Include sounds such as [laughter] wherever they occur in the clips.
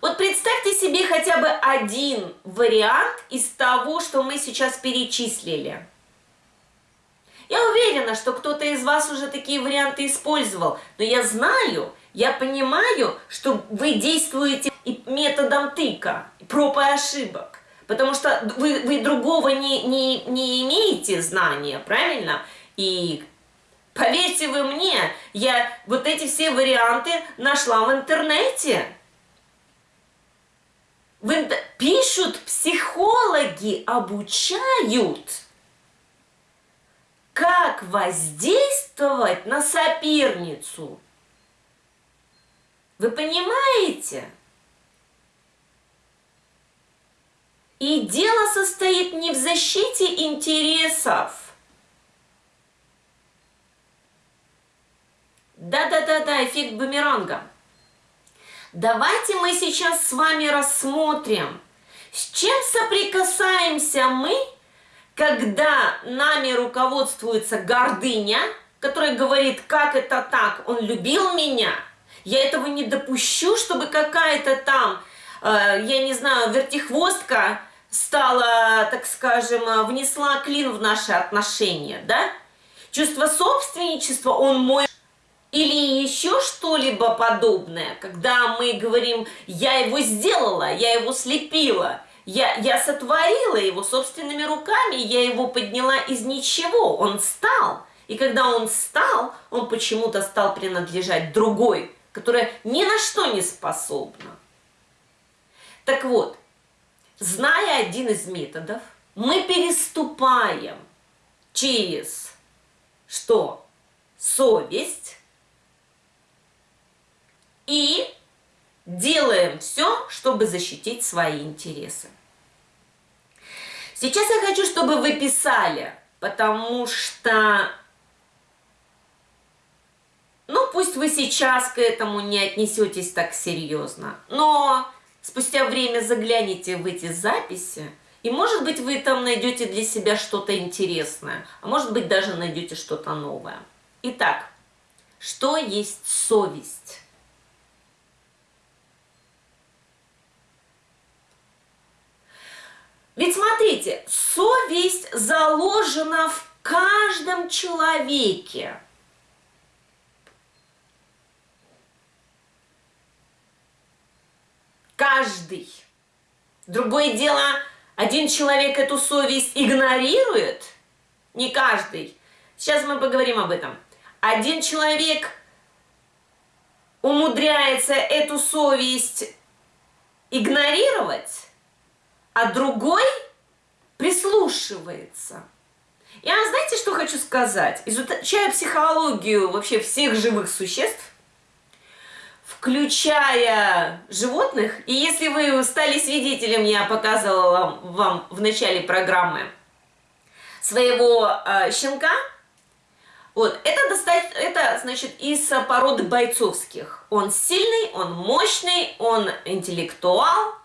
Вот представьте себе хотя бы один вариант из того, что мы сейчас перечислили. Я уверена, что кто-то из вас уже такие варианты использовал, но я знаю, я понимаю, что вы действуете методом тыка, проб и ошибок, потому что вы, вы другого не, не, не имеете знания, правильно? И поверьте вы мне, я вот эти все варианты нашла в интернете. В, пишут психологи, обучают, как воздействовать на соперницу. Вы понимаете? И дело состоит не в защите интересов. Да-да-да-да, эффект бумеранга. Давайте мы сейчас с вами рассмотрим, с чем соприкасаемся мы, когда нами руководствуется гордыня, которая говорит, как это так, он любил меня, я этого не допущу, чтобы какая-то там, э, я не знаю, вертихвостка стала, так скажем, внесла клин в наши отношения, да? Чувство собственничества, он мой или еще что-либо подобное, когда мы говорим, я его сделала, я его слепила, я, я сотворила его собственными руками, я его подняла из ничего, он стал. И когда он стал, он почему-то стал принадлежать другой, которая ни на что не способна. Так вот, зная один из методов, мы переступаем через что? Совесть, и делаем все, чтобы защитить свои интересы. Сейчас я хочу, чтобы вы писали, потому что, ну, пусть вы сейчас к этому не отнесетесь так серьезно, но спустя время загляните в эти записи, и, может быть, вы там найдете для себя что-то интересное, а может быть, даже найдете что-то новое. Итак, что есть совесть? Ведь смотрите, совесть заложена в каждом человеке. Каждый. Другое дело, один человек эту совесть игнорирует, не каждый. Сейчас мы поговорим об этом. Один человек умудряется эту совесть игнорировать, а другой прислушивается. Я знаете, что хочу сказать? Изучая психологию вообще всех живых существ, включая животных, и если вы стали свидетелем, я показывала вам в начале программы своего э, щенка, вот, это, достать, это, значит, из породы бойцовских. Он сильный, он мощный, он интеллектуал,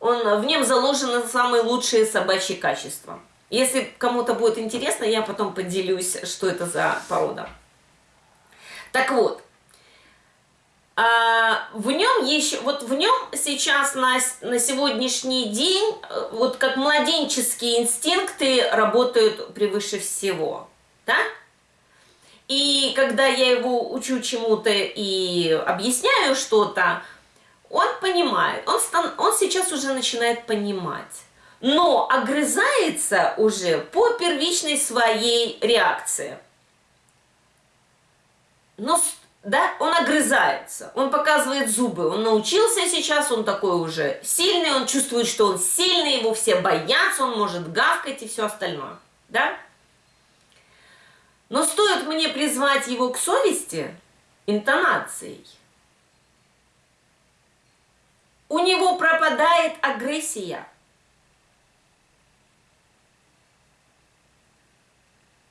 он, в нем заложены самые лучшие собачьи качества. Если кому-то будет интересно, я потом поделюсь, что это за порода. Так вот, а, в нем еще, вот в нем сейчас на, на сегодняшний день, э, вот как младенческие инстинкты работают превыше всего, да? И когда я его учу чему-то и объясняю что-то, он понимает, он, стан, он сейчас уже начинает понимать, но огрызается уже по первичной своей реакции. Но, да, он огрызается, он показывает зубы, он научился сейчас, он такой уже сильный, он чувствует, что он сильный, его все боятся, он может гавкать и все остальное, да? Но стоит мне призвать его к совести интонацией, у него пропадает агрессия.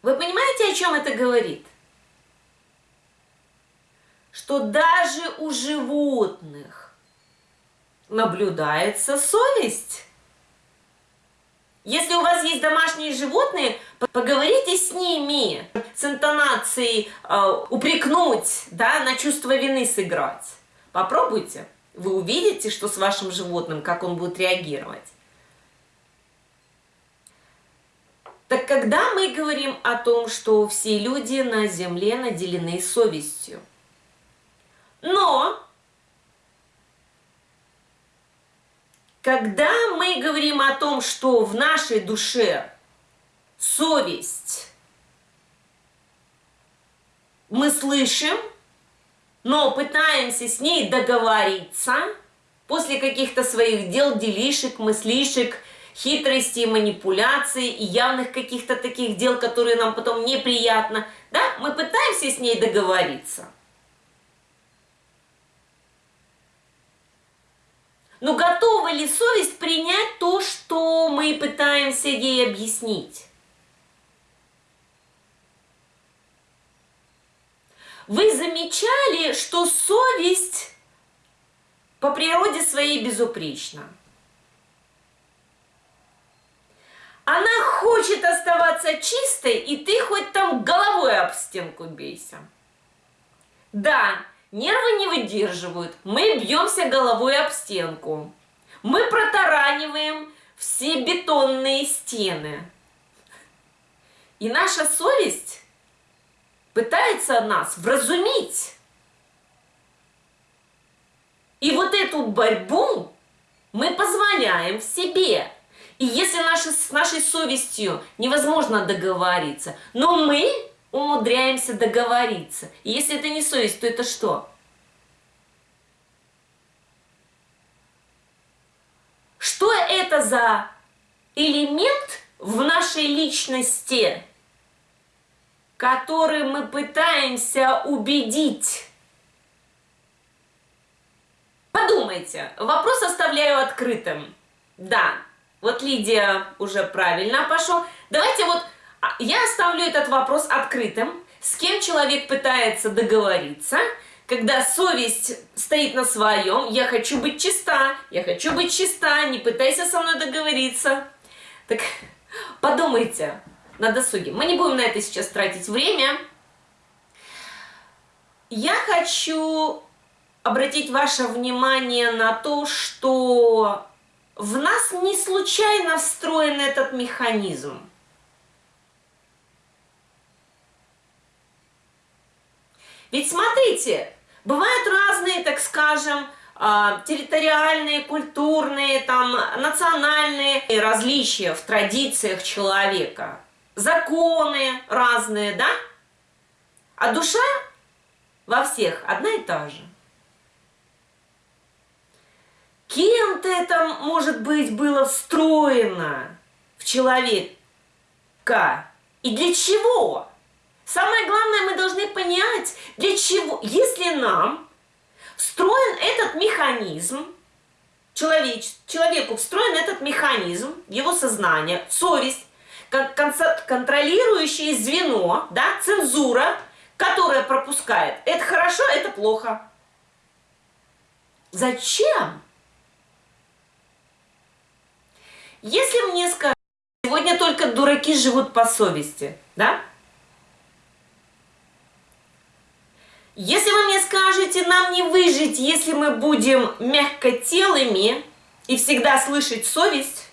Вы понимаете, о чем это говорит? Что даже у животных наблюдается совесть. Если у вас есть домашние животные, поговорите с ними с интонацией э, упрекнуть, да, на чувство вины сыграть. Попробуйте. Вы увидите, что с вашим животным, как он будет реагировать. Так когда мы говорим о том, что все люди на земле наделены совестью, но когда мы говорим о том, что в нашей душе совесть, мы слышим, но пытаемся с ней договориться после каких-то своих дел, делишек, мыслишек, хитрости, манипуляций и явных каких-то таких дел, которые нам потом неприятно, да, мы пытаемся с ней договориться. Но готова ли совесть принять то, что мы пытаемся ей объяснить? Вы замечали, что совесть по природе своей безупречна? Она хочет оставаться чистой, и ты хоть там головой об стенку бейся. Да, нервы не выдерживают, мы бьемся головой об стенку. Мы протараниваем все бетонные стены. И наша совесть пытается нас вразумить. И вот эту борьбу мы позволяем в себе. И если наши, с нашей совестью невозможно договориться, но мы умудряемся договориться. И если это не совесть, то это что? Что это за элемент в нашей личности, который мы пытаемся убедить? Подумайте, вопрос оставляю открытым. Да, вот Лидия уже правильно пошел. Давайте вот а, я оставлю этот вопрос открытым. С кем человек пытается договориться, когда совесть стоит на своем, я хочу быть чиста, я хочу быть чиста, не пытайся со мной договориться. Так [laughs] подумайте на досуге. Мы не будем на это сейчас тратить время. Я хочу обратить ваше внимание на то, что в нас не случайно встроен этот механизм. Ведь смотрите, бывают разные, так скажем, а, территориальные, культурные, там, национальные различия в традициях человека, законы разные, да? А душа во всех одна и та же. Кем-то это, может быть, было встроено в человека. И для чего? Самое главное, мы должны понять, для чего, если нам встроен этот механизм, человеч, человеку встроен этот механизм, его сознание, совесть, контролирующее звено, да, цензура, которая пропускает. Это хорошо, это плохо. Зачем? Если мне скажут, сегодня только дураки живут по совести, да? Если вы мне скажете, нам не выжить, если мы будем мягкотелыми и всегда слышать совесть,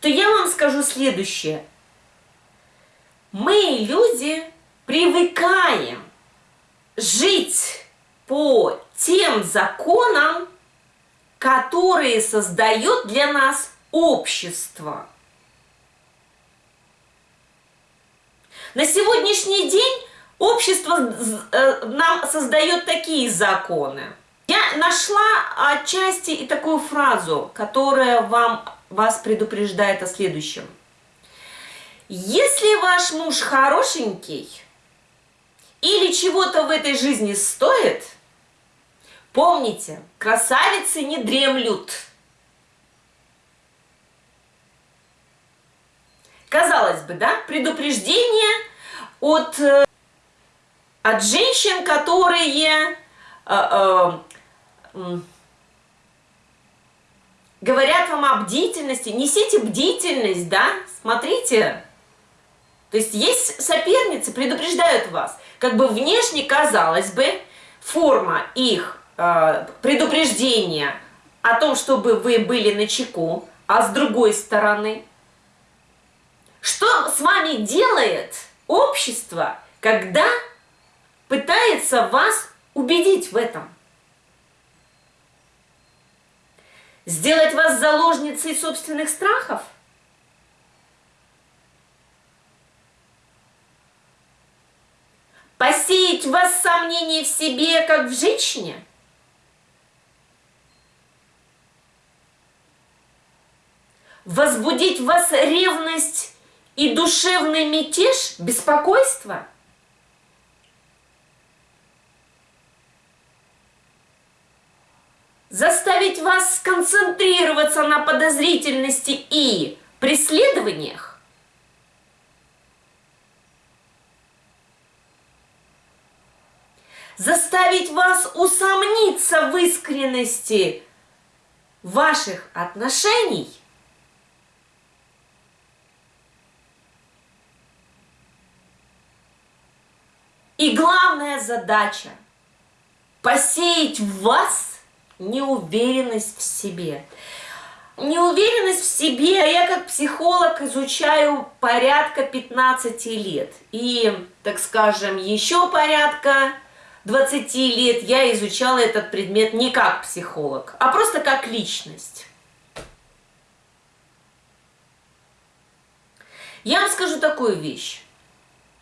то я вам скажу следующее. Мы, люди, привыкаем жить по тем законам, которые создает для нас общество. На сегодняшний день общество э, нам создает такие законы. Я нашла отчасти и такую фразу, которая вам, вас предупреждает о следующем. Если ваш муж хорошенький или чего-то в этой жизни стоит – Помните, красавицы не дремлют. Казалось бы, да, предупреждение от, э, от женщин, которые э, э, говорят вам о бдительности, несите бдительность, да, смотрите. То есть есть соперницы, предупреждают вас. Как бы внешне, казалось бы, форма их э, предупреждения о том, чтобы вы были на чеку, а с другой стороны, что с вами делает общество, когда пытается вас убедить в этом? Сделать вас заложницей собственных страхов? Посеять в вас сомнения в себе, как в женщине? Возбудить в вас ревность и душевный мятеж, беспокойство? Заставить вас сконцентрироваться на подозрительности и преследованиях? Заставить вас усомниться в искренности ваших отношений – И главная задача – посеять в вас неуверенность в себе. Неуверенность в себе я как психолог изучаю порядка 15 лет. И, так скажем, еще порядка 20 лет я изучала этот предмет не как психолог, а просто как личность. Я вам скажу такую вещь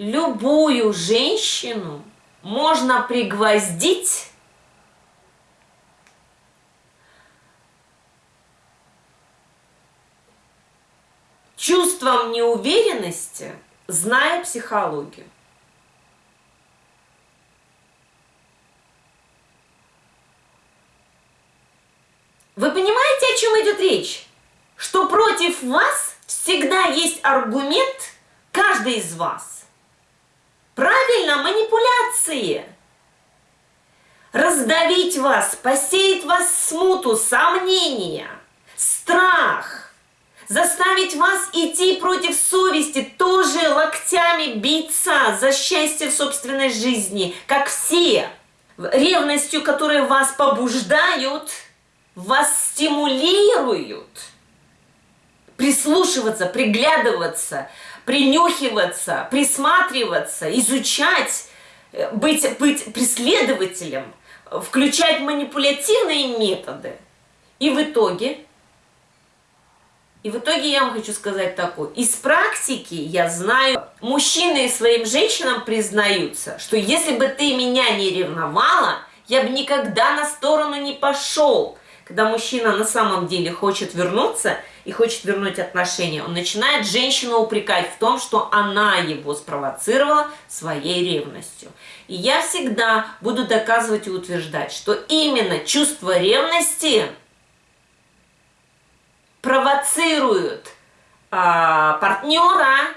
любую женщину можно пригвоздить чувством неуверенности, зная психологию. Вы понимаете, о чем идет речь? Что против вас всегда есть аргумент каждый из вас. Правильно, манипуляции. Раздавить вас, посеять вас смуту, сомнения, страх. Заставить вас идти против совести, тоже локтями биться за счастье в собственной жизни, как все. Ревностью, которые вас побуждают, вас стимулируют. Прислушиваться, приглядываться – принюхиваться, присматриваться, изучать, э, быть, быть преследователем, включать манипулятивные методы. И в итоге, и в итоге я вам хочу сказать такое. Из практики я знаю, мужчины своим женщинам признаются, что если бы ты меня не ревновала, я бы никогда на сторону не пошел. Когда мужчина на самом деле хочет вернуться – и хочет вернуть отношения, он начинает женщину упрекать в том, что она его спровоцировала своей ревностью. И я всегда буду доказывать и утверждать, что именно чувство ревности провоцирует а, партнера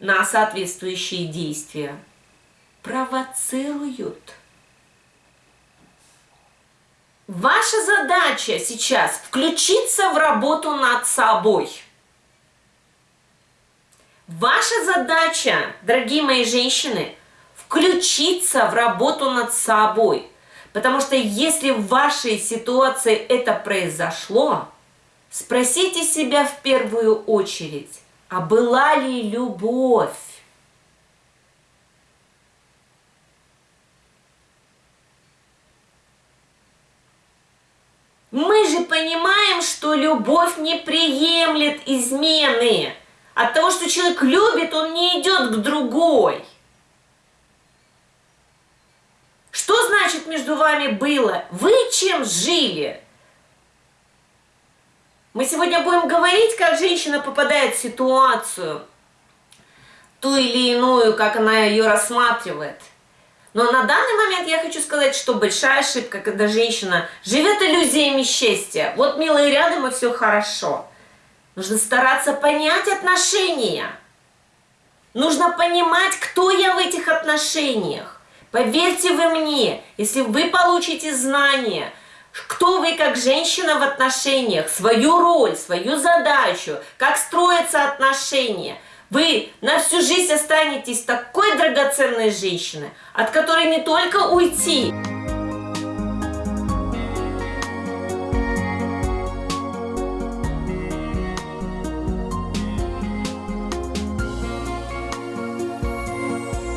на соответствующие действия. Провоцируют. Ваша задача сейчас включиться в работу над собой. Ваша задача, дорогие мои женщины, включиться в работу над собой. Потому что если в вашей ситуации это произошло, спросите себя в первую очередь, а была ли любовь? Мы же понимаем, что любовь не приемлет измены. От того, что человек любит, он не идет к другой. Что значит между вами было? Вы чем жили? Мы сегодня будем говорить, как женщина попадает в ситуацию, ту или иную, как она ее рассматривает – но на данный момент я хочу сказать, что большая ошибка, когда женщина живет иллюзиями счастья. Вот, милые, рядом и все хорошо. Нужно стараться понять отношения. Нужно понимать, кто я в этих отношениях. Поверьте вы мне, если вы получите знания, кто вы как женщина в отношениях, свою роль, свою задачу, как строятся отношения. Вы на всю жизнь останетесь такой драгоценной женщиной, от которой не только уйти,